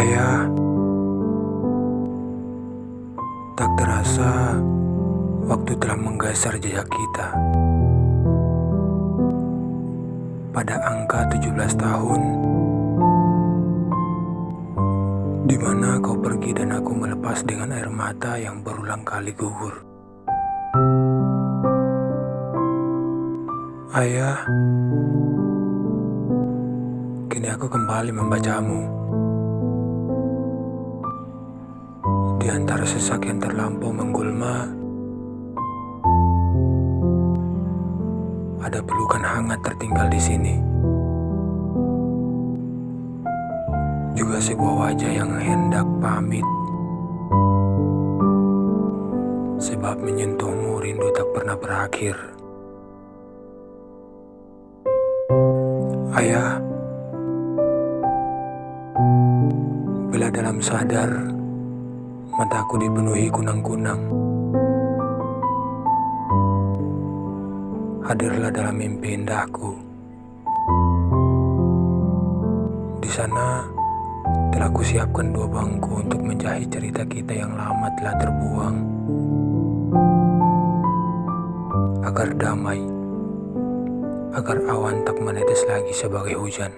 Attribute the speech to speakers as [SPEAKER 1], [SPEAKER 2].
[SPEAKER 1] Ayah, tak terasa waktu telah menggeser jejak kita. Pada angka 17 tahun, di mana kau pergi dan aku melepas dengan air mata yang berulang kali gugur. Ayah, kini aku kembali membacamu. Di antara sesak yang terlampau menggulma, ada pelukan hangat tertinggal di sini. Juga sebuah wajah yang hendak pamit. Sebab menyentuhmu rindu tak pernah berakhir. Ayah, bila dalam sadar, mataku dipenuhi kunang-kunang. Hadirlah dalam mimpi indahku. Di sana telah kusiapkan dua bangku untuk menjahit cerita kita yang lama telah terbuang. Agar damai, agar awan tak menetes lagi sebagai hujan.